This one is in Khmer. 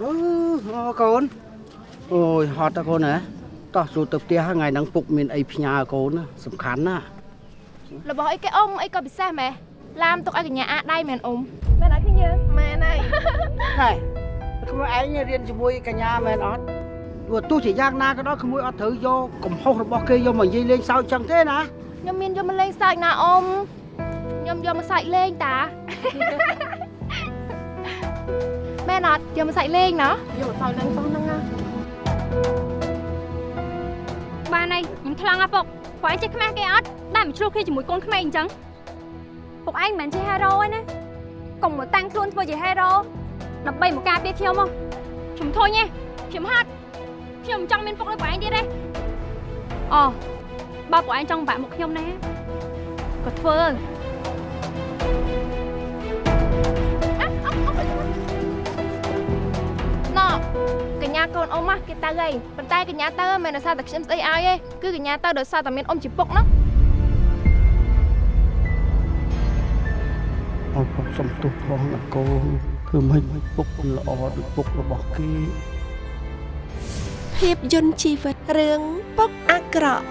អឺអូកូនអូយហត់តើកូនហ៎តោះចូលទៅផ្ទះថ្ងៃហ្នឹងពុកមានអីផ្ញើកូនណាសំខាន់ណាស់របស់អីគេអ៊ំអីក៏ពិសេសម៉ែឡាមទុកឲ្យកញ្ញាអាដៃមែនអ៊ំមែនអត់គ្នាមែនហើយហេក្មួយឯងរៀនជាមួយកញ្ញាមែនអត់ទោះទោះជាយ៉ាងណាក៏ដោយក្មួយអត់ត្រូវយកកំហុសរបស់គេយកមកនិយាយលេងសើចចឹងទេណាខ្ញុំមានយកមកលេងសើចណាអ៊ំខ្ញុំយកមកសើចលេងតាមែ នអត់យកមកសើចលេងណាយកមកសើចលេងសោះហ្នឹងណាបានហើយខ្ញុំថ្លង់អាពុកពួកឯងចេះខ្មាស់គេអត់ដែលមិនឆ្លោះគ្នាជាមួយកូនក្មេងអញ្ចឹងពួកឯងមិនមែនជាហេរ៉ូទេណាកុំមកតាំងខ្លួនធ្វើជាហេរ៉ូដើម្បីមកការពារខ្ញុំមកខ្ញុំធុញទេខ្ញុំហត់ខ្ញុំមិនចង់មានពុកដូចពួកឯងទៀតទេអូបើពួកឯងចង់បាក់មុខខ្ញុំណាក៏ធ្វើណ៎ ញ្ញាកូនអ៊ំហ៎គេទៅហើយប៉ុន្តែកញ្ញាទៅមិនដោយសារតែខ្ញុំស្អីឲ្យទេគឺកញ្ញាទៅដោយសារតែមានអ៊ំជាពុកហ្នឹងអូនពុកសុំទោសផងណាកូនធ្វើមិនពុកមិនល្អដូចពុករបស់គេភាពយន្តជីវិតរឿងពុកអាក្រក់